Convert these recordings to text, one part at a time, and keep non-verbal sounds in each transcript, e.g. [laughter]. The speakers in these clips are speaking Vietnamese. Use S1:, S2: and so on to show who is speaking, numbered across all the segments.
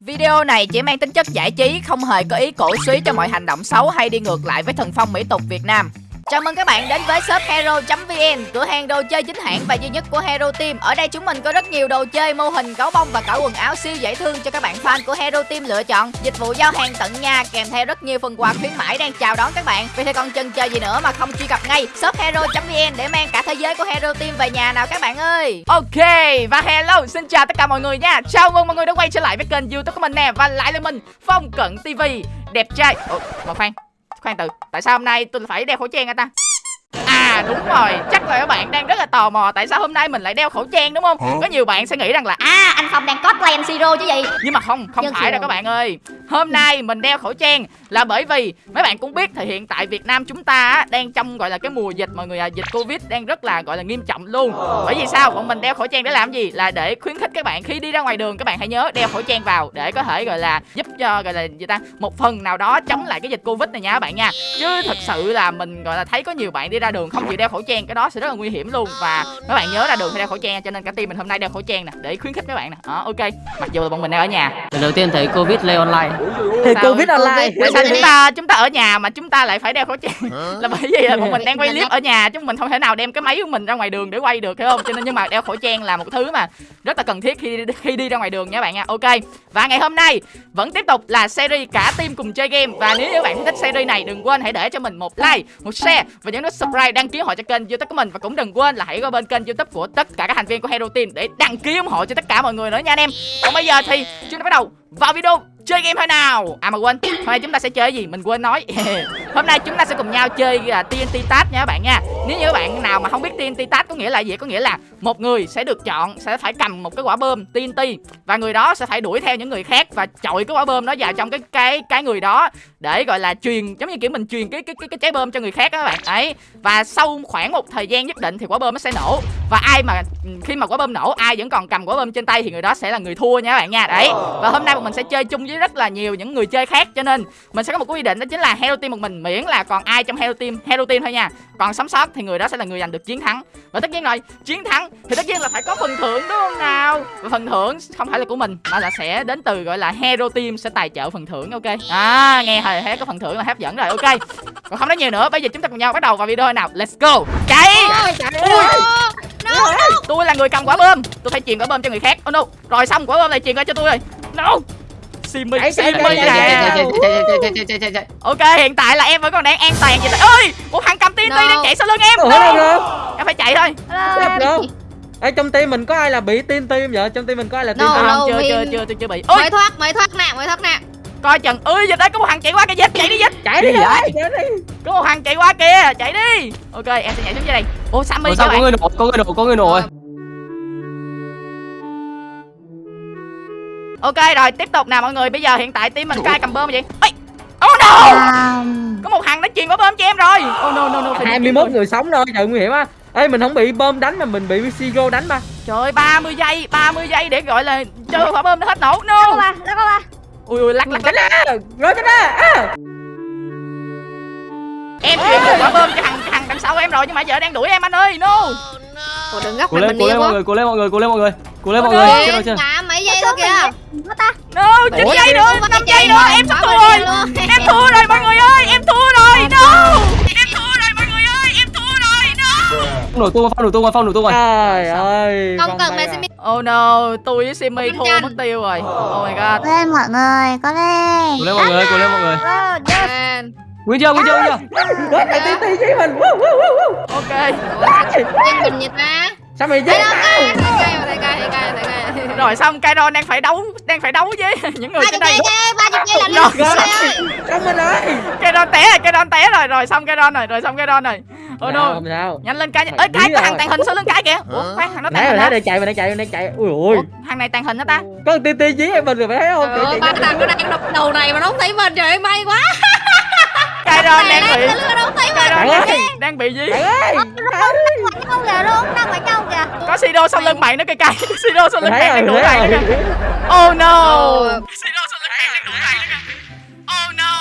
S1: Video này chỉ mang tính chất giải trí, không hề có ý cổ suý cho mọi hành động xấu hay đi ngược lại với thần phong mỹ tục Việt Nam. Chào mừng các bạn đến với shop hero.vn, cửa hàng đồ chơi chính hãng và duy nhất của Hero Team. Ở đây chúng mình có rất nhiều đồ chơi, mô hình, gấu bông và cả quần áo siêu dễ thương cho các bạn fan của Hero Team lựa chọn. Dịch vụ giao hàng tận nhà kèm theo rất nhiều phần quà khuyến mãi đang chào đón các bạn. Vì thế còn chần chờ gì nữa mà không truy cập ngay shop hero.vn để mang cả thế giới của Hero Team về nhà nào các bạn ơi.
S2: Ok và hello xin chào tất cả mọi người nha Chào mừng mọi người đã quay trở lại với kênh youtube của mình nè Và lại là mình Phong Cận TV Đẹp trai Ủa mà khoan Khoan từ Tại sao hôm nay tôi phải đeo khẩu trang hả ta? À đúng rồi. Chắc là các bạn đang rất là tò mò Tại sao hôm nay mình lại đeo khẩu trang đúng không? Có nhiều bạn sẽ nghĩ rằng là
S3: À anh Phong đang cosplay anh Siro chứ gì?
S2: Nhưng mà không Không
S3: Nhân
S2: phải đâu các bạn ơi. Hôm nay mình đeo khẩu trang Là bởi vì Mấy bạn cũng biết thì hiện tại Việt Nam chúng ta á, Đang trong gọi là cái mùa dịch mọi người à Dịch Covid đang rất là gọi là nghiêm trọng luôn. Bởi vì sao? Bọn mình đeo khẩu trang để làm gì? Là để khuyến khích các bạn khi đi ra ngoài đường Các bạn hãy nhớ đeo khẩu trang vào Để có thể gọi là giúp cho gọi là gì ta Một phần nào đó chống lại cái dịch Covid này nha các bạn nha. Chứ thật sự là mình gọi là thấy có nhiều bạn đi ra đường không chịu đeo khẩu trang Cái đó sẽ rất là nguy hiểm luôn. Và các bạn nhớ ra đường phải đeo khẩu trang. Cho nên cả team mình hôm nay đeo khẩu trang nè Để khuyến khích các bạn nè. Đó ok. Mặc dù là bọn mình đang ở nhà.
S4: Lần đầu tiên thấy Covid lây online.
S5: Thì covid online.
S2: Tại sao chúng ta chúng ta ở nhà mà chúng ta lại phải đeo khẩu trang? Là bởi vì là bọn mình đang quay clip ở nhà chứ mình không thể nào đem cái máy của mình ra ngoài đường để quay được hiểu không? Cho nên nhưng mà đeo khẩu trang là một thứ mà rất là cần thiết khi khi đi ra ngoài đường nha bạn nha. Ok. Và ngày hôm nay vẫn tiếp tục là series cả team cùng chơi game. Và nếu như các bạn thích series này đừng quên hãy để cho mình một like một share và nhấn nút subscribe, đăng ký họ cho kênh youtube của mình. Và cũng đừng quên là hãy qua bên kênh youtube của tất cả các thành viên của hero team để đăng ký ủng hộ cho tất cả mọi người nữa nha anh em. Còn bây giờ thì chúng ta bắt đầu vào video chơi game thôi nào. À mà quên, hôm nay chúng ta sẽ chơi cái gì mình quên nói. [laughs] hôm nay chúng ta sẽ cùng nhau chơi là TNT Task nha các bạn nha. Nếu như các bạn nào mà không biết TNT Task có nghĩa là gì có nghĩa là một người sẽ được chọn sẽ phải cầm một cái quả bơm TNT và người đó sẽ phải đuổi theo những người khác và chọi cái quả bơm đó vào trong cái cái cái người đó để gọi là truyền giống như kiểu mình truyền cái cái cái, cái trái bơm cho người khác đó các bạn. Ấy và sau khoảng một thời gian nhất định thì quả bơm nó sẽ nổ. Và ai mà khi mà quả bơm nổ ai vẫn còn cầm quả bơm trên tay thì người đó sẽ là người thua nha các bạn nha. Đấy. Và hôm nay bọn mình sẽ chơi chung với rất là nhiều những người chơi khác. Cho nên mình sẽ có một quy định đó chính là hero team một mình miễn là còn ai trong hero team hero team thôi nha. Còn sống sót thì người đó sẽ là người giành được chiến thắng. Và tất nhiên rồi chiến thắng thì tất nhiên là phải có phần thưởng đúng không nào? Và phần thưởng không phải là của mình mà là sẽ đến từ gọi là hero team sẽ tài trợ phần thưởng ok? À nghe hồi thấy có phần thưởng là hấp dẫn rồi ok. Còn không nói nhiều nữa bây giờ chúng ta cùng nhau bắt đầu vào video nào. Let's go. Chạy! Ui, tôi là người cầm quả bơm tôi phải truyền quả bơm cho người khác. Oh no. Rồi xong quả bơm này truyền qua cho tôi rồi. No Simi Simi nè. Ok hiện tại là em vẫn còn đang an toàn vậy ơi một thằng cầm TNT đang chạy sau lưng em.
S5: Ủa
S2: em phải chạy thôi.
S5: Ê trong team mình có ai là bị tiên tim vậy? Trong team mình có ai là tiên
S3: No. lâu
S2: chưa chưa chưa tôi chưa bị. Ôi.
S3: Mới thoát mới thoát nè mới thoát nè.
S2: Coi chừng. Ơi dịch đấy có một thằng chạy qua kìa. Dịch chạy đi dịch
S5: chạy đi chạy đi.
S2: Có một thằng chạy qua kìa. Chạy đi. Ok em sẽ nhảy xuống dưới đây. Ô sammy
S4: Ủa
S2: các
S4: sao có người nổ có người nổ có người nổ rồi
S2: ok rồi tiếp tục nào mọi người. Bây giờ hiện tại team mình có ai cầm bơm vậy? Ôi oh no! Có một thằng nó truyền quả bơm cho em rồi. Oh no no no phải đi
S5: 21 người sống thôi trời nguy hiểm á. Ê mình không bị bơm đánh mà mình bị Siro đánh mà
S2: Trời ơi 30 giây 30 giây để gọi là cho quả bơm nó hết nổ. No!
S3: Ba nó có ba.
S2: Ui ui lắc lắc lắc.
S5: Ra Rồi tránh ra
S2: em truyền một quả bơm cho thằng thằng đằng sau em rồi nhưng mà giờ đang đuổi em anh ơi no!
S3: Ủa đừng gấp
S4: cố
S3: mình
S4: lên
S3: mình
S4: cố
S3: đi
S4: lên mọi người cố lên mọi người cố lên mọi người cố lên mọi người chết rồi chưa?
S3: Mà mấy giây thôi kìa.
S2: no 9
S5: Ủa,
S2: giây nữa
S3: Ủa,
S2: 5
S3: cái
S2: giây nữa em sắp thua rồi. em thua rồi mọi người ơi. Em thua rồi. No em thua rồi mọi người ơi. Em thua rồi. No
S4: nổ tung phong nổ tung phong nổ tung rồi
S5: Trời ơi.
S3: Không cần
S5: bay
S3: mẹ
S5: à.
S2: oh no tôi với Simi thua mất tiêu rồi. Oh my god.
S6: Lên mọi người. Có lên.
S4: Cố lên mọi người cố lên mọi người. Nguyên chưa nguyên chưa nguyên chưa?
S5: Mày tiên tim với mình. Woo, woo, woo, woo.
S2: ok.
S3: Tên mình nhiệt ta
S5: Sao mày giết tao?
S2: Rồi xong Kairon đang phải đấu đang phải đấu với [laughs] những người trên đây.
S3: giây ba chục giây là
S2: Rồi.
S3: ơi
S5: Xong mình rồi
S2: Kairon té rồi Kairon té rồi rồi xong Kairon rồi rồi xong Kairon rồi
S5: Sao,
S2: no nhanh lên cái ơi cái thằng
S5: rồi.
S2: tàn hình sau lưng cái kìa. Ủa khoan thằng nó tàn hình
S5: để chạy mình đang chạy mình đang chạy Ui ui
S2: thằng này tàn hình hả ta?
S5: Có tim giết em mình rồi phải thấy không
S3: ơi, ba thằng nó đang đập đầu này mà nó không thấy mình trời ơi may quá [laughs] Này
S2: đang bị
S3: nó
S2: Kairon
S5: Bạn ơi.
S2: đang, đang bị gì?
S5: Bạn ơi.
S6: Không kìa luôn đang ở trong kìa.
S2: Có Sido sau lưng mày. nữa cây cây Sido sau lưng
S5: rồi
S2: đang đuổi mày nữa kìa. Oh no. Sido sau lưng mày đang đuổi mày nữa kìa. Oh no.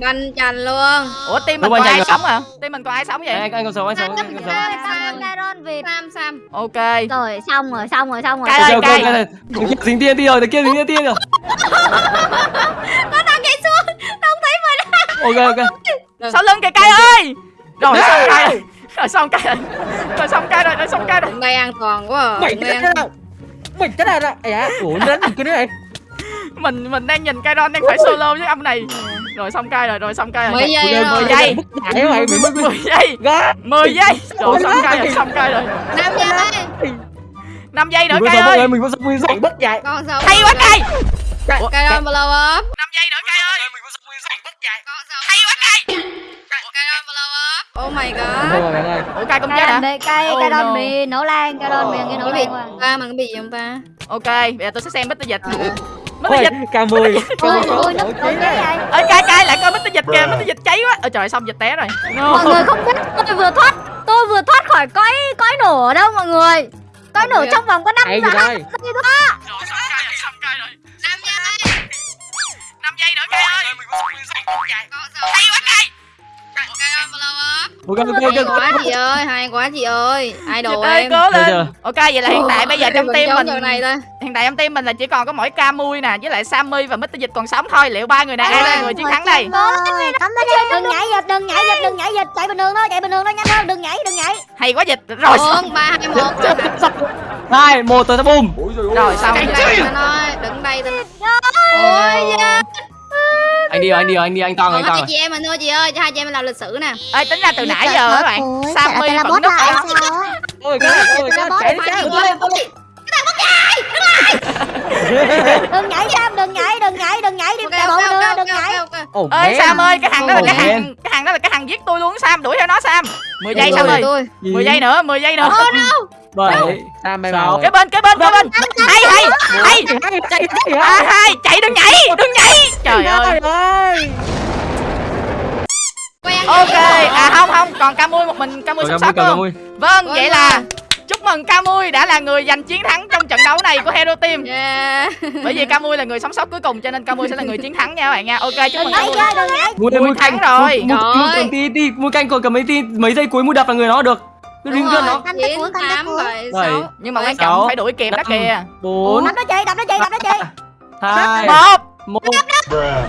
S3: Banh chành luôn.
S2: Ủa team mình
S4: rồi,
S2: ai sống à team mình còn ai sống vậy?
S4: Anh anh còn sống anh sống anh còn sống
S6: Caron, Việt
S3: sam sam
S2: ok.
S6: Rồi xong rồi xong rồi xong rồi.
S4: Thằng kia dính tiên đi rồi kia dính tiên rồi. [laughs]
S3: Nó đang nhảy xuống
S4: ok ok.
S2: Sau lưng kìa cay ơi! Rồi xong cay rồi. Rồi xong cay rồi. Rồi xong cay rồi rồi xong cay rồi.
S3: Đây an toàn quá à.
S5: mày
S3: an-
S5: đâu mày chết ra đâu dạ ủa nó đánh nữa này.
S2: Mình mình đang nhìn Kairon đang phải solo với ông này. Rồi xong cay rồi rồi xong cay rồi.
S3: Mười giây
S2: mười giây.
S5: Dạy mày mày mất
S2: 10 giây. 10 giây. Rồi xong cay rồi xong cay rồi.
S3: Năm giây.
S2: 5 giây nữa
S4: mọi
S2: ơi.
S4: mình mình vẫn
S5: mày
S4: sống
S5: bất dạy
S3: con sao?
S2: Hay quá cay
S3: cây đòn blow up.
S2: 5 giây nữa cay ơi
S3: con sao
S2: hay quá cay.
S3: Đòn oh my god.
S5: Thôi
S2: ủa cay chết hả? Oh
S6: Caron
S2: no.
S6: bị nổ lan Caron bị cái nổ
S3: có bị
S6: lan qua
S3: ta mà có bị gì không ta?
S2: Ok bây giờ tôi sẽ xem Mr. Dịch. Mr.
S5: thôi
S2: Dịch
S5: ca mười
S6: Ôi
S5: Ca
S6: ôi nó cái vậy
S2: ơi cay cay lại coi Mr. Dịch kìa. Mr. Dịch cháy quá. Ôi trời xong dịch té rồi.
S6: Mọi người không biết tôi vừa thoát Tôi vừa thoát khỏi cõi cõi nổ ở đâu mọi người? Cõi nổ trong vòng có 5
S5: hay
S6: giây
S5: gì
S4: ok ok
S3: hay quá chị ơi hay quá chị ơi.
S2: Dịch
S3: idol
S2: ơi
S3: em.
S2: cố lên. ok vậy là hiện tại bây giờ trong team mình
S3: này thôi.
S2: hiện tại trong team mình là chỉ còn có mỗi Camui nè với lại Sammy và Mr. Dịch còn sống thôi. Liệu ba người này ai là người chiến thắng đây?
S6: đừng nhảy giật đừng nhảy giật đừng nhảy giật chạy bình thường thôi chạy bình thường thôi nhanh hơn đừng nhảy đừng nhảy.
S2: Hay quá dịch. Rồi xong.
S3: bốn ba hai một.
S4: Hai một tôi sẽ boom
S2: rồi xong.
S3: Đứng đây ta đứng đây ta
S2: Ôi
S4: anh đi rồi anh đi rồi anh đi anh tăng
S3: còn
S4: anh rồi
S3: chị em mình thôi chị ơi cho hai chị em mình làm lịch sử nè.
S2: Ơi tính ra từ nãy giờ các bạn? Sammy
S6: là
S2: vẫn núp ở
S6: sao?
S5: Ôi cái ôi cái chạy đi, [laughs]
S6: đừng nhảy Sam đừng nhảy đừng nhảy đừng nhảy đi
S3: Ok,
S6: chạy bộ
S3: ok,
S6: nữa
S3: ok,
S6: đừng nhảy.
S2: ơi. Sam ơi cái thằng đó là cái thằng cái thằng đó là cái thằng giết tôi luôn Sam đuổi theo nó Sam. 10 giây Sam ơi.
S3: tôi.
S2: 10 giây nữa 10 giây nữa.
S4: Bảy
S5: Sam bay
S4: Sao?
S5: vào
S2: cái bên cái bên cái bên. Hay hay hay.
S5: Chạy chạy chạy
S2: à, hay. Chạy đừng nhảy đừng nhảy. Trời ơi. ok. à không không. Còn Camui một mình Camui sống
S4: Rồi,
S2: sót
S4: cầm
S2: luôn
S4: mui
S2: vâng vậy là chúc mừng Camui đã là người giành chiến thắng trong trận đấu này của Hero Team.
S3: Yeah.
S2: bởi vì Camui là người sống sót cuối cùng cho nên Camui sẽ là người chiến thắng nha các bạn nha. Ok chúc mừng Camui.
S6: nhảy
S4: mui
S2: Mui
S4: mui
S2: thắng rồi.
S4: mui mui mui canh còn cầm mấy tí mấy giây cuối mui đập là người nó được cứ ring
S3: rồi,
S4: nó
S3: chín, tám, bảy, sáu.
S2: nhưng mà quan trọng phải đuổi kịp đó kìa.
S4: bốn
S6: đập nó chị đập nó chị đập nó chị
S4: hai
S2: một.
S4: Một
S2: trời ơi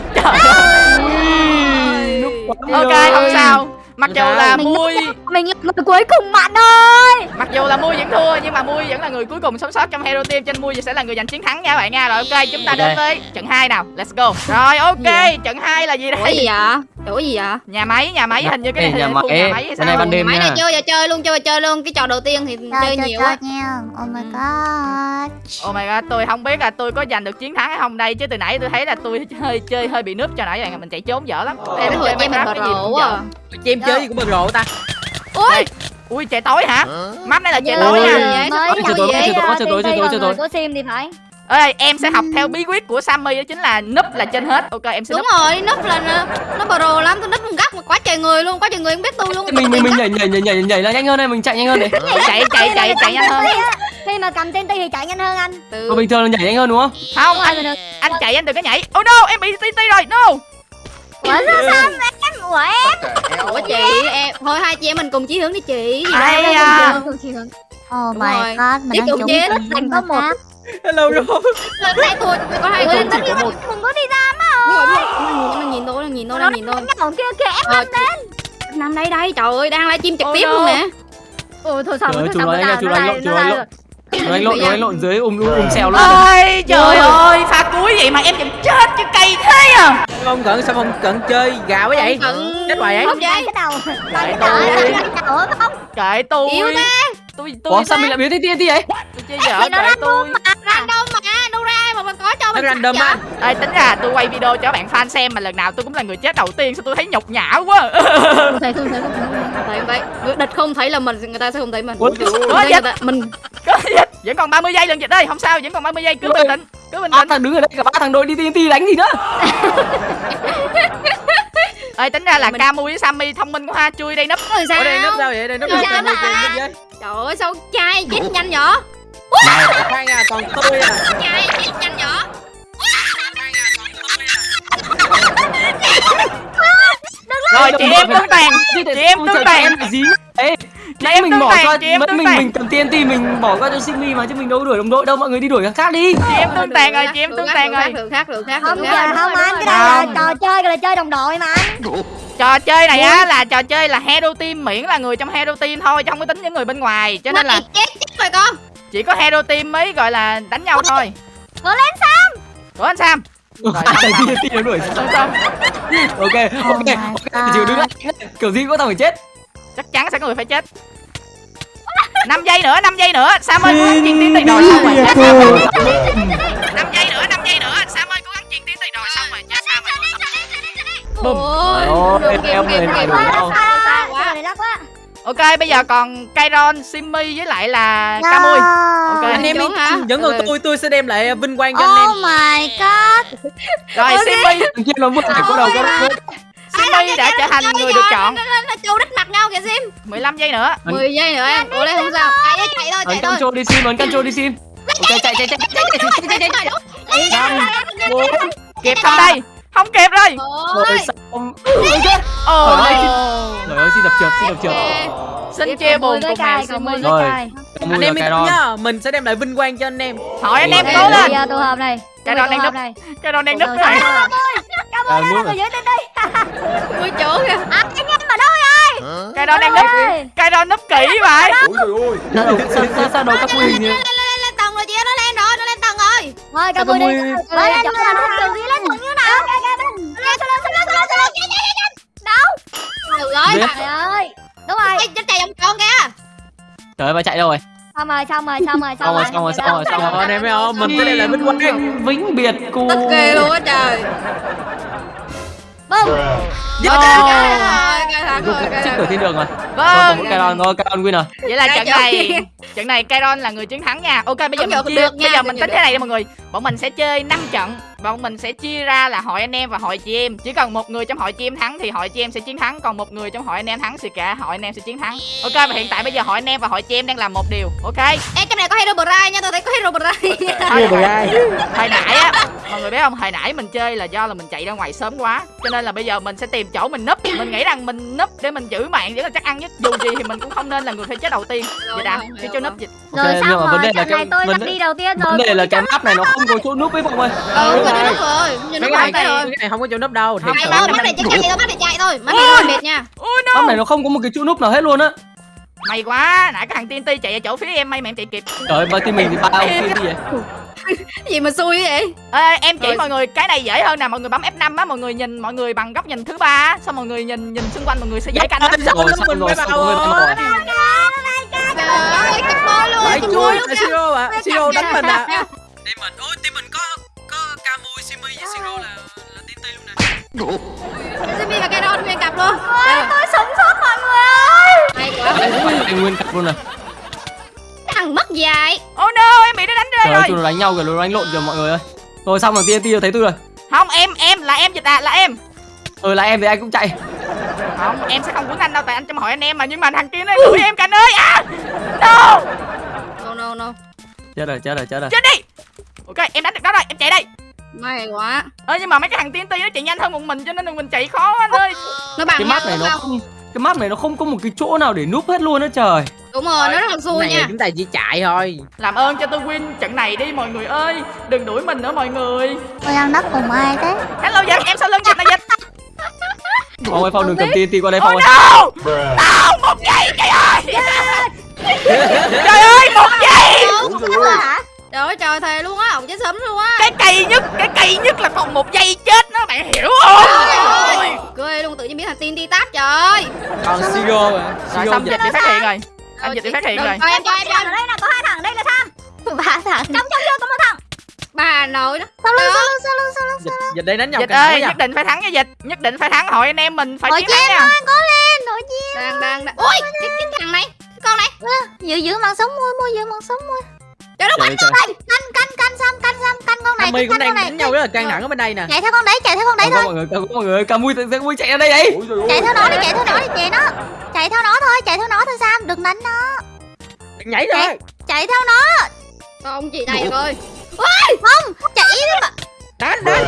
S2: ok không sao. Mặc dù là mui.
S6: mình là người cuối cùng bạn ơi.
S2: Mặc dù là mui vẫn thua nhưng mà mui vẫn là người cuối cùng sống sót trong hero team. Trên mui sẽ là người giành chiến thắng nha các bạn nha. Rồi ok chúng ta đến với trận 2 nào. Let's go. Rồi ok trận 2 là gì đây?
S3: Gì vậy? Ủa gì vậy?
S2: nhà máy nhà máy hình như cái này
S4: nhà máy,
S2: nhà máy sao
S4: này ban đêm
S3: Máy này chơi giờ chơi luôn, chơi chơi luôn. Cái trò đầu tiên thì chơi nhiều quá.
S6: nha oh my
S3: Ừ.
S6: god
S2: Oh my god, tôi không biết là tôi có giành được chiến thắng hay không đây chứ từ nãy tôi thấy là tôi hơi chơi hơi bị núp cho nãy bạn mình chạy trốn dở lắm.
S3: Em hồi chơi mình bờ
S2: cái gì
S3: quá.
S2: dở.
S3: à.
S5: chim chơi gì cũng bật rộ ta
S3: Ui,
S2: Ui trời tối hả? Map này là trời tối nha.
S3: có
S4: trời tối, trời tối, trời tối, trời tối.
S6: của sim thì phải
S2: Ê, em sẽ học theo bí quyết của Sammy đó chính là núp là trên hết. Ok, em sẽ
S3: đúng
S2: núp.
S3: rồi, núp là nó, nó bờ rồ lắm, tôi núp một góc mà quá trời người luôn, quá trời người không biết tôi luôn.
S4: mình mình mình nhảy nhảy nhảy nhảy nhảy là nhanh hơn đây mình chạy nhanh hơn đấy
S2: Chạy chạy chạy chạy nhanh hơn.
S6: khi mà cầm TNT thì chạy nhanh hơn anh
S3: Từ...
S4: bình thường là nhảy nhanh hơn đúng không
S2: Không, anh anh chạy anh đừng có nhảy. Oh no, em bị TNT rồi. No.
S6: ủa sao sao em ủa em
S3: Ủa chị, em thôi hai chị em mình cùng chí hướng đi chị. Gì
S2: Ai à?
S6: oh my
S3: rồi.
S6: god mình đang trúng
S3: chế, thành có một.
S5: Hello rồi
S3: Lên hai tôi, có hai
S6: tất nhiên mình đừng có đi ra mà
S3: Nó nhìn tôi, nó nhìn tôi,
S6: nó
S3: nó
S6: đang
S3: nhìn tôi.
S6: nhậu kia kìa em
S3: Ờ, Nằm đây đây, trời ơi, đang livestream trực tiếp luôn nè.
S6: ôi thôi
S4: ơi,
S6: thôi
S4: lộn, chủ nói lộn. Rồi anh lộn rồi anh lộn dưới um um um xèo luôn
S2: Ôi trời ơi, pha cuối vậy mà em vẫn chết chứ cay thế à.
S5: không cận sao không cận chơi gà quá vậy
S3: Cận
S5: chết hoài vậy
S3: không
S6: cái
S3: vậy?
S6: đầu
S2: Cái
S6: cái đầu
S2: tôi.
S6: cái đầu không
S2: Kệ tôi.
S3: Yếu thế.
S2: Tôi tôi
S4: Ủa sao mình lại biến thành TNT vậy?
S2: Tôi chơi dở
S6: Thì nó random
S3: mà, đâu ra mà mình có cho mình
S5: random á?
S2: Ê, tính ra tôi quay video cho các bạn fan xem mà lần nào tôi cũng là người chết đầu tiên sao tôi thấy nhục nhã quá.
S6: Không thấy không thấy không thấy
S3: địch không thấy là mình, người ta sẽ không thấy mình.
S4: Ủa,
S3: Người ta- mình
S2: có dịch vẫn còn 30 giây lần dịch đây không sao vẫn còn 30 giây. Cứ bình tĩnh cứ bình
S4: ba
S2: tĩnh.
S4: thằng đứng ở đây cả ba thằng đội đi TNT đánh gì nữa [laughs]
S2: ơi tính ra là
S3: Mình-
S2: Camu với Sammy thông minh quá ha chui đây nấp
S3: rồi
S5: ở đây núp
S3: sao?
S5: sao vậy? Đây núp
S3: Sao
S5: sao
S3: đó
S5: đây
S3: hả?
S5: núp vậy
S3: Trời ơi sao trai chết nhanh vậy?
S5: khoan à. còn tôi à.
S3: Trai chết nhanh vậy?
S2: chị em tương tàn chị em tàn
S4: em gì? Ê, nãy
S2: em
S4: mình bỏ
S2: chị em
S4: mình mình cầm TNT mình bỏ qua cho Simi mà chứ mình đâu có đuổi đồng đội đâu mọi người đi đuổi thằng khác đi.
S2: Chị em tương tàn rồi chị em tương tàn rồi
S3: đường khác đường khác
S6: Không giờ không anh cái này là trò chơi là chơi đồng đội mà anh
S2: trò chơi này á là trò chơi là hero team miễn là người trong hero team thôi chứ không có tính những người bên ngoài. Cho nên là
S3: chết chết rồi con.
S2: chỉ có hero team mới gọi là đánh nhau thôi.
S6: Cố lên Sam.
S2: Của anh sam. Rồi
S4: Thằng TNT nó đuổi.
S2: Xong
S4: ok ok ok chịu đứng lại kiểu gì cũng có thằng phải chết
S2: chắc chắn sẽ có người phải chết. 5 giây nữa 5 giây nữa. Sam ơi cố gắng truyền tiến tiền rồi xong rồi. chết sam rồi 5 giây nữa 5 giây nữa. Sam ơi cố gắng truyền tiến tiền rồi xong rồi. Chết sam rồi.
S3: Ôi
S4: Ôi, em phải
S3: quá quá
S6: này lắc quá?
S2: Ok bây giờ còn Kairon Simmy với lại là Camui Ok.
S5: anh em
S3: Trốn hả?
S5: yên vẫn còn tôi tôi sẽ đem lại vinh quang cho anh em.
S6: Oh my god.
S2: Rồi Simmy.
S4: Thằng kia nó vừa phải có đầu có
S2: Simmy đã trở thành người được chọn.
S3: Nó nó trâu đít mặt nhau kìa sim
S2: 15 giây nữa.
S3: 10 giây nữa em. Ủa đây không sao. chạy đi chạy thôi
S4: ấn
S3: chạy thôi.
S4: control đi xin ấn control đi xin. Ok chạy chạy chạy chạy chạy chạy chạy.
S2: Năm bốn kịp không đây? Không kịp rồi
S4: rồi
S3: Ôi.
S4: xong đây. trời ơi xin đập trượt xin đập trượt.
S2: Xin chia buồn cùng Simmy
S6: mười
S4: Rồi.
S6: với cài
S5: anh em yên nhá mình sẽ đem lại vinh quang cho anh em.
S2: Hỏi anh em cố lên.
S6: Tụ hợp này.
S2: Cái đó đang núp.
S6: này.
S2: Kairon đang
S6: hợp
S2: này.
S6: này.
S4: à, nước
S6: Người
S4: rồi.
S6: dưới trên đây
S3: ui chỗ kìa
S6: À anh em ở đâu rồi
S2: Kairon đang núp
S6: ơi
S2: Kairon núp kỹ vậy
S4: sao đầu sao sao sao đầu các quy hình như
S3: lên lên lên tầng rồi chị nó lên rồi nó lên tầng rồi
S6: Thôi
S4: Sao
S6: cả mười đi Lên lên lên Đường gì lên tầng như nào Lên lên lên Lên lên lên lên lên lên Đâu
S3: được rồi bạn
S6: Trời ơi Đúng rồi
S3: chết chạy vòng tròn kìa
S4: trời ơi bà chạy đâu rồi
S6: Xong rồi xong rồi xong rồi
S4: xong rồi xong rồi xong rồi xong
S5: Rồi,
S4: rồi
S5: anh em thấy không mình sẽ đem lại vinh quang
S4: vĩnh biệt cô
S3: tức ghê luôn á trời Cay
S4: trước
S3: thẳng
S4: cửa thiên đường rồi
S2: vâng
S4: còn mỗi Kairon thôi Kairon win rồi
S2: vậy là trận này trận này Kairon là người chiến thắng nha. Ok bây giờ mình chia
S3: nha,
S2: bây giờ mình tính thế này đi mọi người bọn mình sẽ chơi 5 trận. Bọn mình sẽ chia ra là hội anh em và hội chị em. Chỉ cần một người trong hội chị em thắng thì hội chị em sẽ chiến thắng. Còn một người trong hội anh em thắng thì cả hội anh em sẽ chiến thắng. Ok và hiện tại bây giờ hội anh em và hội chị em đang làm một điều. Ok?
S3: Ê, trong này có Hero Brian nha, tôi thấy có Hero Brian
S5: Thua rồi ai
S2: hồi nãy á mọi người biết không? Hồi nãy mình chơi là do là mình chạy ra ngoài sớm quá. Cho nên là bây giờ mình sẽ tìm chỗ mình núp. Mình nghĩ rằng mình núp để mình giữ mạng để là chắc ăn nhất. Dù gì thì mình cũng không nên là người phải chết đầu tiên. À
S3: Rồi,
S2: cái chỗ núp dịch.
S4: Ok,
S6: Rồi xong
S4: đề
S6: rồi
S4: là
S6: trận
S4: cái
S6: này tôi
S4: đề-
S6: đi đầu tiên rồi
S4: vấn đề là cái map này nó không có chỗ núp với mọi người
S3: Ừ,
S5: Đúng
S3: rồi
S5: rồi.
S3: đúng rồi. Nhìn nó
S5: cái này
S3: cái
S5: cái này không có chỗ nấp đâu
S2: Không, cái
S3: mắt
S2: này
S3: này chạy thôi, mắt này chạy thôi. Mắt này mệt nha.
S4: Map này nó không có một cái chỗ núp nào hết luôn á.
S2: May quá nãy cái thằng TNT chạy ở chỗ phía em may mà em chạy kịp.
S4: Trời ơi ba team mình thì ba ông gì vậy?
S3: Cái gì mà xui vậy?
S2: Ê, em chỉ
S3: Rồi.
S2: mọi người cái này dễ hơn nè mọi người bấm F5 á mọi người nhìn mọi người bằng góc nhìn thứ ba á, xong mọi người nhìn nhìn xung quanh mọi người sẽ dễ canh á.
S4: Rồi
S5: mình
S4: rồi
S5: phải
S4: xong
S5: vào
S4: rồi xong rồi
S3: Trời ơi, cặp môi luôn, môi
S5: là
S3: luôn
S5: Siro à Siro đánh mình à
S4: team mình ôi team mình có có Camui Simi với Siro là là team tây luôn này
S3: Jimmy và Kairon nguyên cặp luôn.
S6: Tôi sống sót mọi người ơi.
S3: Hay quá.
S4: Anh nguyên cặp luôn này
S3: Cái thằng mất dài
S2: oh no em bị nó đánh rơi
S4: trời ơi
S2: rồi.
S4: tụi nó đánh nhau kìa nó đánh lộn kìa mọi người ơi. Rồi xong rồi TNT tôi thấy tôi rồi.
S2: Không em em là em dịch à là em.
S4: Ừ là em thì anh cũng chạy.
S2: Không em sẽ không quấn anh đâu tại anh trong hội anh em mà nhưng mà thằng kia nó đuổi em canh ơi. À no.
S3: No no no
S4: chết rồi chết rồi chết rồi.
S2: Chết đi! Ok em đánh được đó rồi em chạy đây.
S3: May quá.
S2: Ơ nhưng mà mấy cái thằng TNT nó chạy nhanh hơn một mình cho nên là mình chạy khó anh ơi.
S3: Nó bằng
S4: cái map này nó
S3: không?
S4: cái map này nó không có một cái chỗ nào để núp hết luôn á trời.
S3: Đúng rồi, nó rất là xui
S5: này
S3: nha.
S5: chúng ta chỉ chạy thôi.
S2: Làm ơn cho tôi win trận này đi mọi người ơi. Đừng đuổi mình nữa mọi người.
S6: Tôi đang đất cùng ai thế?
S2: Hello dịch em sau lưng dịch là dịch?
S4: Phong ơi phong đừng cầm TNT qua đây
S2: oh
S4: phong ơi.
S2: no! No một giây trời ơi một giây.
S3: Trời ơi. trời thề luôn á, ổng chết sớm luôn á.
S2: Cái kỳ nhất cái kỳ nhất là còn một giây chết đó bạn hiểu không?
S3: Trời ơi Ghê luôn, tự nhiên biến thành tiên đi tát trời. Ơi
S5: còn Siro à?
S2: Rồi
S5: Siro
S2: xong
S5: dịch
S2: bị phát hiện rồi. Anh dịch bị phát hiện rồi
S3: em cho em cho
S6: đây là có hai thằng đây là Sam Ba thằng. Trong trong chưa có một thằng
S3: Bà nội đó.
S6: Sau lưng sau lưng sau lưng sau lưng
S5: dịch dịch đây đánh nhau
S2: dịch ơi nhất định phải thắng nha dịch. Nhất định phải thắng. Hội anh em mình phải chiến thắng nha.
S6: cố lên Hội chị em
S3: Đang đang đang. Ui, cái, cái thằng này Cái con này.
S6: Giữ giữ mạng sống môi môi giữ mạng sống môi
S3: Trời đất
S4: trời trời.
S6: Canh canh canh canh Sam canh Sam canh con này canh
S5: đang
S6: con này.
S5: đánh nhau rất là căng thẳng ở bên đây nè.
S6: Chạy theo con đấy chạy theo con đấy thôi.
S4: mọi người mọi người Camui Camui chạy ra đây ấy.
S6: Chạy theo nó đi chạy theo nó đi chạy nó. Chạy theo nó thôi chạy theo nó thôi Sam đừng đánh nó.
S5: Nhảy rồi
S6: Chạy theo nó.
S3: Con chị này rồi
S6: Không chạy mà
S5: đánh đánh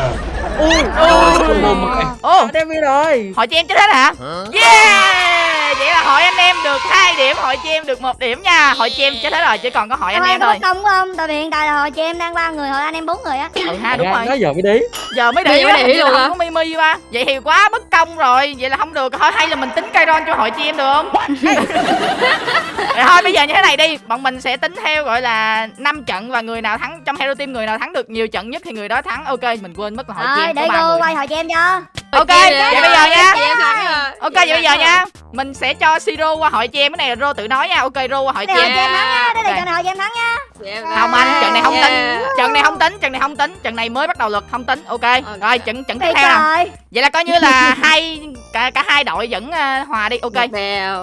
S5: ui
S2: Ôi. Ô
S5: đem đi rồi.
S2: hội chị em chết hết hả? Yeah vậy là hội anh em được hai điểm hội chị em được một điểm nha. Hội chị em chết hết rồi chỉ còn có hội anh
S6: Thôi,
S2: em
S6: có
S2: thôi
S6: công không? Tại vì hiện tại là hồi chị em đang ba người hồi anh em bốn người á.
S2: Ừ ha đúng
S5: Ra,
S2: rồi
S5: giờ mới đi.
S2: Giờ mới
S3: giờ mới ý luôn hả?
S2: có mimi qua vậy thì quá bất công rồi. Vậy là không được. Thôi hay là mình tính cây ron cho hội chị em được không? [laughs] Thôi bây giờ như thế này đi. Bọn mình sẽ tính theo gọi là 5 trận và người nào thắng trong hero team người nào thắng được nhiều trận nhất thì người đó thắng. Ok mình quên mất là hội chị
S6: rồi
S2: em
S6: để
S2: ba
S6: cô quay hồi chị em cho.
S2: Ok vậy bây giờ nha. ok vậy bây giờ nha mình sẽ cho siro qua hội chị em cái này là rô tự nói nha. Ok rô qua hội chị em
S6: nha đây là trận này hồi chị em thắng nha.
S2: Không anh trận này không tính. trận này không tính trận này không tính. Trận này mới bắt đầu luật không tính. Ok rồi trận trận tiếp theo
S6: rồi.
S2: Vậy là coi như là [laughs] hai cả cả hai đội vẫn ờ, hòa đi. Ok.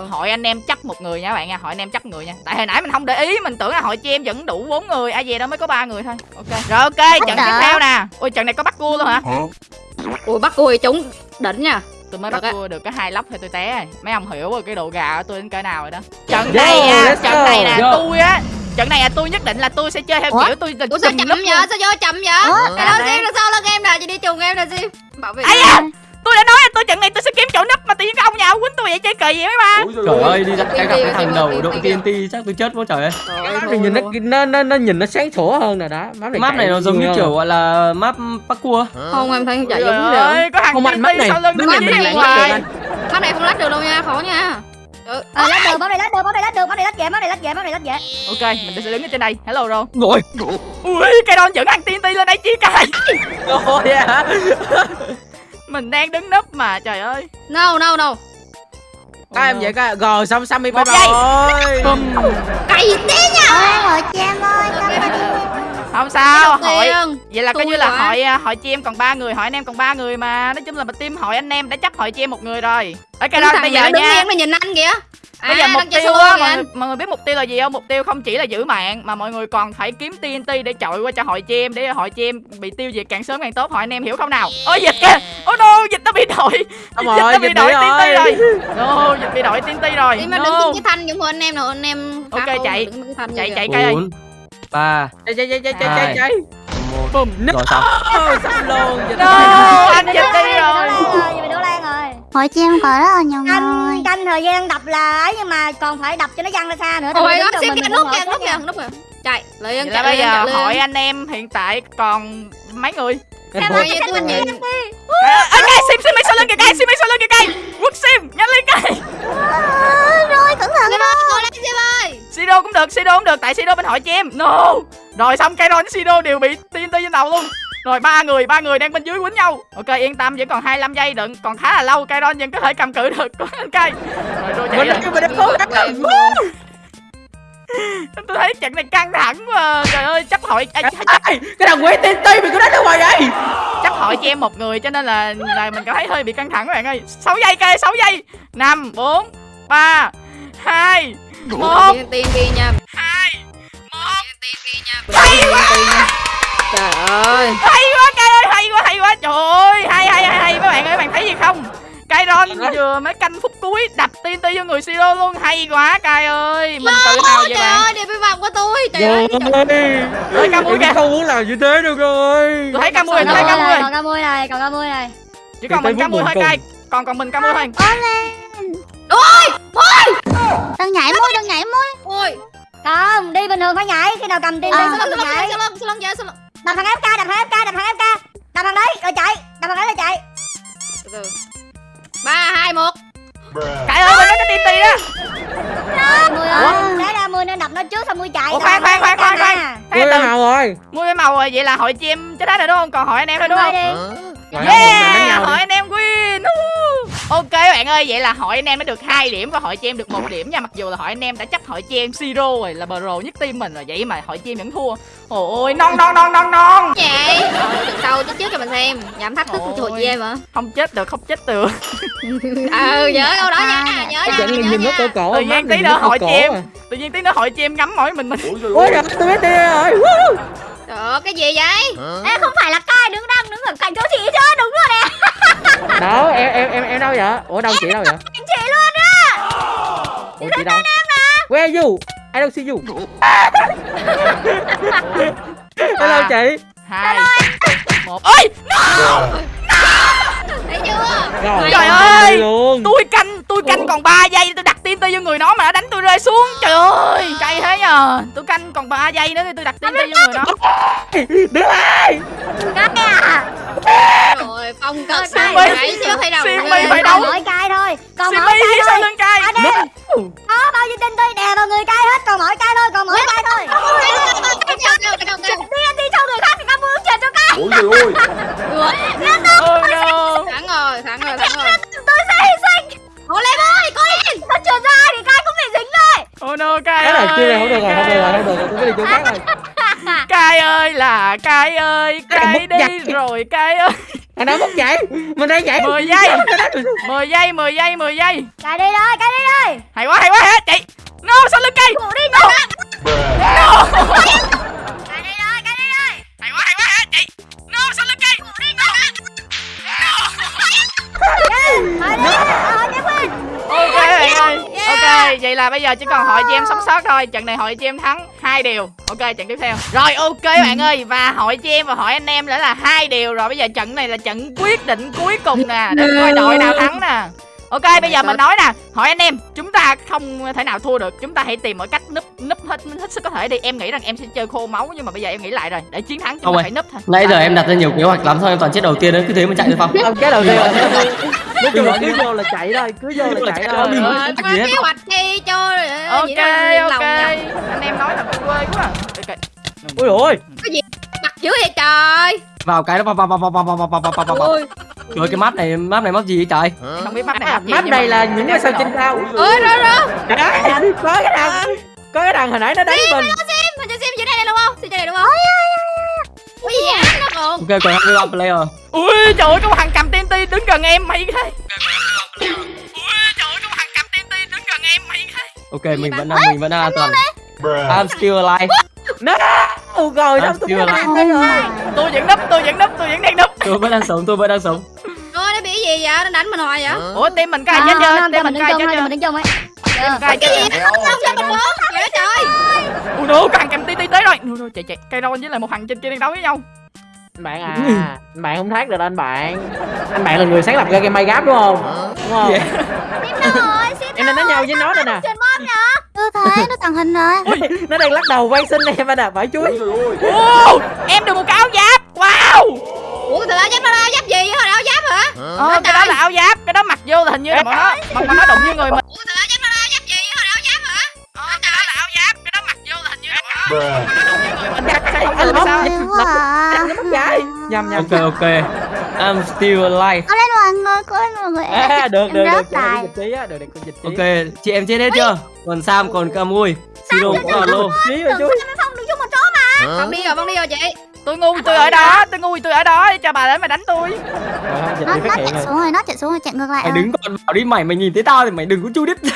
S2: Hội anh em chấp một người nha các bạn nha. Hội anh em chấp người nha. Tại hồi nãy mình không để ý mình tưởng là hội chị em vẫn đủ bốn người. Ai về đâu mới có ba người thôi. Ok. Rồi ok trận tiếp theo nè. Ôi trận này có bắt cua luôn hả?
S3: Ui bắt cua thì trúng đỉnh nha.
S2: Tôi mới bắt cua được cái hai lóc thôi tôi té rồi mấy ông hiểu rồi cái độ gà của tôi đến cỡ nào rồi đó trận
S5: Yo,
S2: này nha trận này nè
S5: Yo.
S2: tôi á trận này là tôi nhất định là tôi sẽ chơi theo
S6: Ủa?
S2: kiểu tôi là
S3: Ủa sao chậm vậy? Sao vô chậm vậy?
S6: Ủa?
S3: Cái đó riêng là sao lên em nè, chị đi chung em nè Sim. Bảo vệ.
S2: Tôi đã nói là tôi trận này tôi sẽ kiếm chỗ núp mà tự nhiên cái ông nhà ông quýnh tôi vậy chơi kỳ vậy mấy ba.
S7: Trời ơi, đi ra cái gặp cái thằng đầu đội
S3: TNT.
S7: Chắc tôi chết quá trời ơi.
S5: Nhìn nó, nó nó nó nhìn nó sáng sủa hơn rồi đó. Map này,
S7: Map nó giống như kiểu gọi là map parkour.
S3: Không em thấy chạy giống
S2: ơi, có thằng TNT
S5: này
S2: sau lưng nó
S5: này
S2: em
S3: Mắt này không lách được đâu nha, khó nha.
S6: ờ lách được bấm này lách được bấm này lách được bấm này lách dễ bấm này lách dễ bấm này lách dễ.
S2: Ok mình sẽ đứng ở trên đây. Hello rồi
S7: Rồi.
S2: ui cái đòn dẫn ăn TNT lên đây chi cài
S5: Rồi à
S2: mình đang đứng núp mà trời ơi
S3: No no no.
S5: các em vậy coi rồi xong xong đi bye bye
S2: Bum.
S3: Cày tí nha.
S6: hồi chị em ơi ơn
S2: không sao
S3: tiên.
S2: vậy là coi như là hội à, hội chị em còn ba người hội anh em còn ba người mà. Nói chung là team hội anh em đã chấp hội chị em một người rồi. Đó
S3: Thằng
S2: bây giờ nha.
S3: nó nhìn anh kìa.
S2: bây giờ
S3: À,
S2: mục
S3: đang chơi
S2: tiêu á mọi, người- mọi người biết mục tiêu là gì không? Mục tiêu không chỉ là giữ mạng mà mọi người còn phải kiếm TNT để chọi qua cho hội chị em để hội chị em bị tiêu diệt càng sớm càng tốt. Hội anh em hiểu không nào? Ôi dịch kìa. Ôi no dịch nó bị đội [laughs] dịch,
S5: rồi,
S2: nó bị
S5: bị
S2: TNT
S5: rồi.
S2: rồi. No dịch bị đội TNT rồi.
S3: Đi mà
S2: no.
S3: đứng trên cái thanh giống của anh em nào anh em
S2: Ok, chạy. chạy
S3: như
S2: chạy cây ơi
S7: 4 3
S5: chạy chạy chạy chạy chạy chạy.
S2: Bùm.
S7: Rồi xong.
S5: Xong luôn dịch
S2: no anh dịch đi rồi.
S6: Bị đổ lan rồi.
S8: Hội chị em có rất là nhiều người.
S6: canh canh thời gian đập là ấy nhưng mà còn phải đập cho nó văng ra xa nữa.
S3: Ôi Sim
S6: từ
S3: kìa nút kìa nút kìa nút kìa. Chạy, lên
S2: là
S3: chạy
S2: bây giờ hội anh em hiện tại còn mấy người
S5: Em
S3: Sao
S5: vượt.
S3: vậy tôi nhìn
S2: ơ cây sim sim mấy sau lưng kìa cây sim mấy sau lưng kìa cây quất sim nhanh lên cây
S8: rồi cẩn thận
S3: Sim ơi, lên Sim ơi.
S2: Sido cũng được, Sido cũng được, tại Sido bên hội chị em. No. Rồi xong Kairon với Sido đều bị TNT trên đầu luôn. Rồi ba người, ba người đang bên dưới quýnh nhau. Ok, yên tâm vẫn còn 25 giây đừng, còn khá là lâu, Kairon vẫn có thể cầm cự được. Có anh cây. Rồi rồi chạy
S5: mình đã mình đã cố gắng
S2: Tôi thấy trận này căng thẳng quá. Trời ơi, chấp hội à, chấp,
S5: Ê, cái thằng quỷ TNT mày cứ đánh ra ngoài vậy
S2: chấp hội chị em một người cho nên là là mình cảm thấy hơi bị căng thẳng các bạn ơi. 6 giây cây, 6 giây. 5 4 3 2 1
S3: Tiền tiền kia nha.
S2: 2
S3: Tiền kia nha. Hay quá. Trời ơi.
S2: hay quá cây ơi hay quá hay quá trời ơi hay hay hay hay mấy bạn ơi các bạn thấy gì không Kairon vừa mới canh phút cuối đập TNT vô người Siro luôn. Hay quá Kai ơi. Mình tự hào
S3: Trời
S2: bạn.
S3: ơi, vi vọng của tôi. Trời ơi.
S2: Ơi, Camui kìa.
S5: không muốn làm như thế đâu rồi.
S2: Tôi thấy Camui tôi
S6: còn
S2: thấy
S6: ca
S2: Camui
S6: còn ca mui này còn ca mui này.
S2: Chỉ còn mình Camui thôi Kai. còn còn mình Camui thôi.
S8: Đừng nhảy môi đừng nhảy môi
S3: Ôi.
S6: không đi bình thường phải nhảy. Khi nào cầm tiền
S3: lưng
S6: phải
S3: sao
S6: nhảy.
S3: Lưng sao lưng sao lưng sao lưng.
S6: đập thằng fk đập thằng fk trước xong mui chạy
S2: Ủa, khoan, khoan, khoan, khoan, khoan. Thế từ
S5: màu rồi.
S2: mua cái màu rồi vậy là hội chị em chết hết rồi đúng không? Còn hội anh em thôi đúng không? Yeah, hội anh em win. Ok các bạn ơi, vậy là hội anh em đã được 2 điểm và hội chị em được một điểm nha. Mặc dù là hội anh em đã chấp hội chị em Siro rồi là pro nhất team mình rồi vậy mà hội chị em vẫn thua. Ôi ôi non non non non non.
S3: vậy từ sau chết trước cho mình xem giảm thách thức của chị em hả
S2: Không chết được, không chết được. [laughs]
S3: ừ nhớ câu đó nha nhớ
S5: Cái
S3: nha nhớ
S5: nhìn nó cổ cổ
S2: Tự
S5: mắt
S2: nhiên tí nữa
S5: nó cổ
S2: hội
S5: cổ
S2: chị em.
S5: à.
S2: Tự nhiên tí nữa hội chị em ngắm mỗi mình mình.
S5: ôi trời tôi biết tiền rồi
S3: được, cái gì vậy? Hả?
S6: Ê, không phải là cai đứng đang đứng ở cạnh chỗ chị chứ, đúng rồi nè. [laughs]
S5: Đó em em em em đâu vậy? Ủa đâu em chị đâu vậy?
S6: Cạnh chị luôn á.
S5: Chị đứng đây em nè. Where you? I don't see you. Hello à. chị.
S2: Hai Một. Ôi, no! Thấy chưa? Trời ơi, tôi canh, tôi canh còn 3 giây tôi đặt tim tôi vô người nó mà nó đánh tôi rơi xuống trời ơi. Cay thế nhờ. Tôi canh còn 3 giây nữa thì tôi đặt TNT vô người nó
S5: đứng lại
S6: Cái à.
S3: Rồi phong
S2: Simmy,
S3: sai Nãy Ghê.
S2: phải
S6: Còn
S2: đấu.
S6: mỗi cay thôi. Còn mỗi cay thôi.
S2: lưng cay.
S6: Có bao nhiêu tin tôi đè vào người cay hết. Còn mỗi cay thôi Còn mỗi cay thôi. Đi anh đi cho người khác thì các muốn chuyện cho cay.
S9: Ôi trời ơi
S3: Thắng rồi, thắng rồi, thắng rồi.
S6: Tôi sẽ hy sinh Cố lên ơi Cố lên! Nó trượt ra thì cay cũng bị dính thôi
S2: oh no cay
S5: cái này không được rồi không được rồi
S2: ơi.
S5: không được rồi tôi phải đi chỗ khác rồi. [laughs]
S2: Cay ơi là cay ơi
S5: mất
S2: đi rồi cay ơi.
S5: Anh đã mất chạy mình đang chạy
S2: 10 giây 10 giây 10 giây 10 giây.
S6: Cay đi đây Cay đi đây.
S2: Hay quá hay quá hết chị no sau lưng cây?
S6: Cụ đi
S2: no. no.
S6: Cay đi đây Cay đi đây.
S2: Hay quá hay quá hết chị no sau lưng cây ok bạn ơi ok. Vậy là bây giờ chỉ còn hội chị em sống sót thôi. Trận này hội chị em thắng hai điều. Ok trận tiếp theo. Rồi ok bạn ơi. Và hội chị em và hội anh em đã là hai điều. Rồi bây giờ trận này là trận quyết định cuối cùng nè. Để coi đội nào thắng nè ok bây giờ mình nói nè. Hỏi anh em chúng ta không thể nào thua được. Chúng ta hãy tìm mọi cách núp núp hết hết sức có thể đi. Em nghĩ rằng em sẽ chơi khô máu nhưng mà bây giờ em nghĩ lại rồi. Để chiến thắng chúng
S7: Không
S2: ta phải núp thôi.
S7: Nãy giờ em đặt ra nhiều kế hoạch lắm thôi em toàn chết đầu tiên đấy cứ thế mà chạy được không? [laughs]
S5: không cái đầu tiên là [laughs] nói chung là cứ vô là chạy thôi cứ vô là chạy thôi.
S7: Có
S3: Rồi,
S7: chạy
S3: có
S7: gì
S3: kế hoạch chi cho
S2: ok
S3: đó, yên
S2: ok.
S3: nhỉ?
S2: anh em nói là quê quá. À. ok
S5: ui ôi.
S3: Mặt dữ vậy trời?
S7: Vào cái nó vào vào vào vào vào vào vào vào vào vào vào.
S3: Ôi
S7: Trời ơi, cái map này map này map gì vậy trời?
S2: không biết map này map gì
S5: map
S2: nhưng
S5: này là những cái sao trên cao
S3: rồi rồi
S5: Đấy, có cái đằng có cái đằng hồi nãy nó đánh mình
S3: Mình cho xem dưới đây này đúng không? Xem dưới đây đúng không? Ui dạ nó còn
S7: Ok còn 25 player.
S2: ui trời ơi có thằng cầm TNT đứng gần em mày thế ui trời ơi có một thằng cầm TNT đứng gần em mày thế
S7: Ok mình vẫn đang mình vẫn đang an toàn. I'm still alive.
S5: nó ù rồi đánh rồi
S2: tôi vẫn núp tôi vẫn núp tôi vẫn đang núp
S7: Tôi vẫn đang sống, tôi vẫn đang sống.
S3: Rồi nó bị gì vậy? Nó đánh mình hoài vậy?
S2: ủa team mình có ai chết chưa? team mình có ai chết chưa?
S6: Mình đứng chung ấy
S2: chết chưa?
S3: Không cho mình bốn trời.
S2: Ui có thằng cầm TNT tới rồi. No, chạy chạy. Cây ron với lại một thằng trên kia đang đấu với nhau.
S5: Anh bạn à anh bạn không thoát được đâu anh bạn. Anh bạn là người sáng lập ra game Minecraft đúng không? Đúng không?
S6: Rồi? Xin
S5: em đang đánh nhau với nó đây nè.
S8: Chưa thấy nó tàng hình rồi. [laughs]
S5: Nó đang lắc đầu quay xin em anh à phải chuối
S2: wow em được một cái áo giáp. Wow.
S3: Ủa từ áo giáp nó áo giáp gì vậy? Hồi áo giáp hả?
S2: ờ, cái đó là áo giáp cái đó mặc vô là hình như là bọn nó bọn nó đụng với người mình
S3: Ủa từ áo giáp nó áo giáp gì vậy? Hồi áo giáp hả?
S2: ờ, cái đó là áo giáp cái đó mặc vô là hình như là bọn nó không được
S8: à.
S5: nhầm nhầm
S7: Ok ok. I'm still alive.
S8: Có lên mọi người, có lên mọi người
S5: à, được
S8: Em
S5: được được dịch trí á được được dịch trí
S7: Ok, chị em chết hết chưa? Còn Sam còn Camui. Siro cũng luôn.
S5: trí rồi chuối
S6: Phong đứng chung một chỗ mà
S3: Phong đi rồi, Phong đi rồi chị
S2: tôi ngu tôi ở đó tôi ngu tôi ở đó cho bà đến mà đánh tôi.
S8: Nó,
S5: bị
S8: nó chạy xuống rồi, nó chạy xuống rồi, chạy ngược lại
S7: Mày
S8: rồi
S7: đứng còn bảo đi mày mày nhìn thấy tao thì mày đừng có chui đít. [laughs]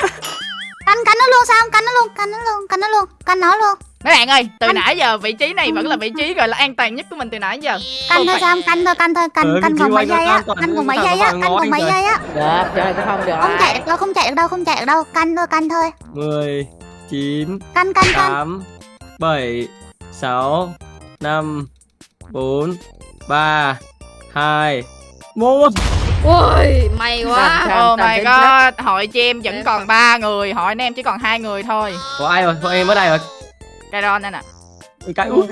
S8: Cắn, cắn nó luôn sao, cắn nó luôn, cắn nó luôn, cắn nó luôn, cắn nó luôn.
S2: Mấy bạn ơi từ nãy giờ vị trí này vẫn là vị trí gọi là an toàn nhất của mình từ nãy giờ.
S8: Cắn
S2: Không
S8: thôi Sam, cắn thôi, cắn thôi, cắn
S7: vị
S8: còn
S7: trí
S8: mấy giây á,
S7: an toàn,
S8: cắn còn mấy giây á,
S7: ngó
S8: còn
S7: anh
S8: mấy giây á.
S5: Được không được.
S8: Không chạy được đâu, không chạy được đâu, không chạy được đâu. Cắn thôi, cắn thôi.
S7: 10 9
S8: Cắn, cắn, cắn.
S7: 8 7 6 5 4 3 2 1
S3: Ui may quá.
S2: Oh my god. hội chị em vẫn còn ba người. Hội anh em chỉ còn hai người thôi.
S7: Có ai rồi? Có em ở đây rồi.
S2: cái ron đây nè
S7: Cái ui.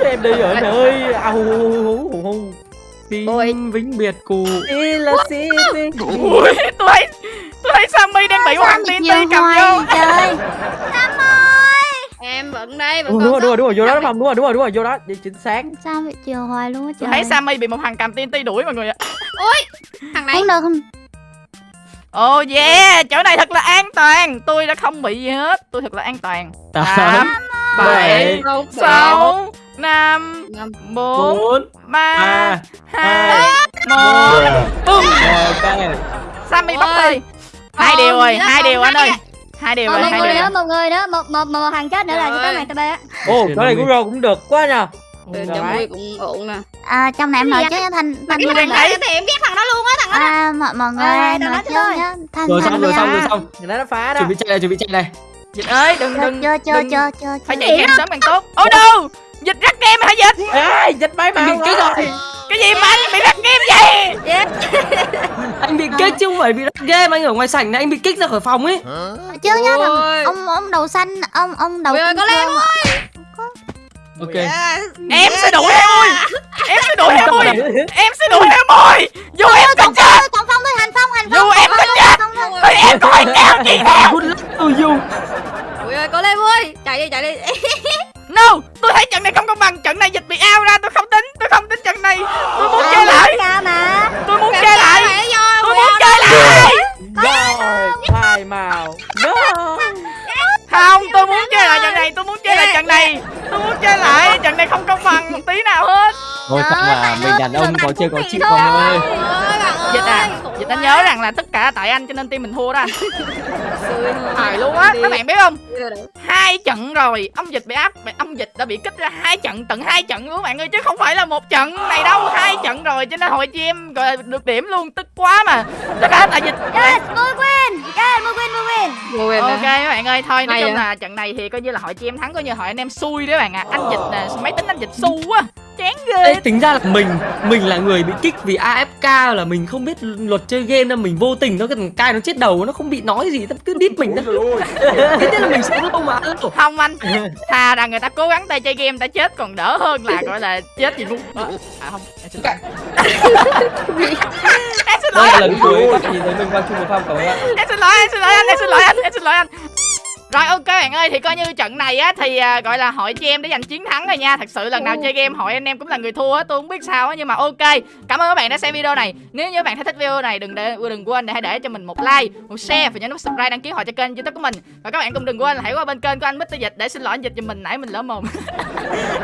S5: em đi rồi anh ơi. Au
S7: Xin vĩnh biệt cụ.
S5: đi là xin
S2: ui tôi thấy tôi thấy sammy đang bị thằng
S8: Sao
S2: TNT cầm vô.
S8: trời [laughs]
S3: Em vẫn đây vẫn
S5: đúng
S3: còn
S5: rồi đúng rồi đúng rồi vô đó đúng không đúng rồi đúng rồi đúng rồi vô đó. Đi chính xác.
S8: Sao bị chiều hoài luôn á trời?
S2: Thấy sammy bị một thằng cầm TNT đuổi mọi người ạ.
S3: Thằng này.
S8: Không được, không.
S2: Oh yeah chỗ này thật là an toàn. Tôi đã không bị gì hết tôi thật là an toàn.
S7: 8
S2: tám [laughs] bảy
S3: Không,
S2: sáu năm
S3: Năm.
S2: bốn
S7: 4
S2: ba
S7: 3
S2: hai một. bum
S7: Ok.
S2: sammy bóc
S3: Ôi.
S2: thôi hai điều rồi hai điều anh ơi hai điều
S6: Một
S2: rồi hai
S6: người
S2: điều
S6: nữa, một người nữa, một một một thằng chết nữa là có mày tụi bé.
S5: ồ cái này của rô cũng được quá nha. Rồi
S3: cho vui cũng ổn nè.
S8: À, trong này em nói chứ Thành, Thành
S2: Tôi
S3: Thằng
S2: đang
S3: này
S2: thấy
S3: thì em ghét thằng đó luôn á Thằng đó
S8: À, mọi, mọi người
S6: Ê,
S8: nói
S6: thôi.
S8: nhá Thành,
S7: Rồi xong rồi xong rồi xong.
S5: người ta nó phá đó.
S7: Chuẩn bị chạy này, chuẩn bị chạy này.
S2: dịch ơi đừng đừng
S8: Chưa, chưa,
S2: đừng.
S8: chưa, chưa,
S2: phải chạy càng sớm càng tốt. Oh no dịch rắc kem hả dịch?
S5: Ê dịch bay màu
S7: Cái
S5: rồi
S2: cái gì mà anh bị rắc game vậy?
S7: Anh bị kích chứ không phải bị rắc game anh ở ngoài sảnh này anh bị kích ra khỏi phòng ấy.
S8: Chứ nhá thằng ông ông đầu xanh ông ông đầu
S3: Ui ơi,
S8: kim
S3: có Lem
S8: cương
S7: ok.
S3: Yeah.
S2: em sẽ đuổi em ơi em sẽ đuổi em ơi em sẽ đuổi em ơi dù em
S8: tổng
S2: chết
S8: tổng phong thôi hành phong hành phong
S2: dù em
S8: Tổng
S2: chết thì em đuổi theo chị theo.
S7: To you
S3: Ui ơi, có Lem ơi. Chạy đi, chạy đi. [laughs]
S2: no tôi thấy trận này không công bằng trận này dịch bị out ra tôi không tính tôi không tính trận này tôi muốn chơi lại tôi muốn chơi lại tôi muốn chơi lại
S5: rồi phai màu no
S2: không tôi muốn chơi lại trận này tôi muốn chơi lại trận này tôi muốn chơi lại trận này không công bằng một tí nào hết
S7: thôi thật mà mình đàn ông có chơi có chịu con ơi
S2: dịch à anh
S3: quá.
S2: nhớ rằng là tất cả tại anh cho nên team mình thua đó anh. Thời luôn. á. Các bạn biết không?
S3: Rồi.
S2: hai trận rồi ông dịch bị áp ông dịch đã bị kích ra hai trận tận hai trận luôn các bạn ơi chứ không phải là một trận này đâu. Hai trận rồi cho nên hồi chi em gọi là được điểm luôn tức quá mà. Tất cả tại dịch.
S8: Yes win yes win win
S2: ok các bạn ơi thôi nói chung
S3: vậy?
S2: là trận này thì coi như là hội chi em thắng coi như hội anh em xui đấy bạn ạ. Anh dịch nè máy tính anh dịch xu quá chán ghê.
S7: Ê, tính ra là mình mình là người bị kích vì AFK là mình không biết luật chơi game nên mình vô tình nó cái thằng cai nó chết đầu nó không bị nói gì nó cứ đít mình nó [laughs] thế nên là mình sẽ lâu mà.
S2: Không anh [laughs] thà rằng người ta cố gắng tay chơi game ta chết còn đỡ hơn là gọi là chết gì luôn Ờ, à không em xin lỗi. [laughs] Em xin lỗi
S7: đây là lần cuối các bạn nhìn thấy mình quang trung một phong cảm ơn ạ.
S2: Em xin lỗi em xin lỗi anh em xin lỗi anh em xin lỗi anh rồi ok bạn ơi thì coi như trận này á thì à, gọi là hội chị em đã giành chiến thắng rồi nha. Thật sự lần nào chơi game hội anh em cũng là người thua á tôi không biết sao á nhưng mà ok. Cảm ơn các bạn đã xem video này. Nếu như các bạn thấy thích video này đừng để đừng quên để hãy để cho mình một like một share và nhấn nút subscribe đăng ký họ cho kênh youtube của mình. Và các bạn cũng đừng quên là hãy qua bên kênh của anh Mr Dịch để xin lỗi anh dịch cho mình nãy mình lỡ mồm. [laughs]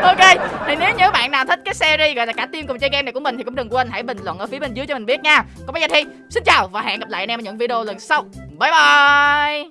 S2: Ok thì nếu như các bạn nào thích cái series gọi là cả team cùng chơi game này của mình thì cũng đừng quên hãy bình luận ở phía bên dưới cho mình biết nha. Còn bây giờ thì xin chào và hẹn gặp lại anh em ở những video lần sau bye bye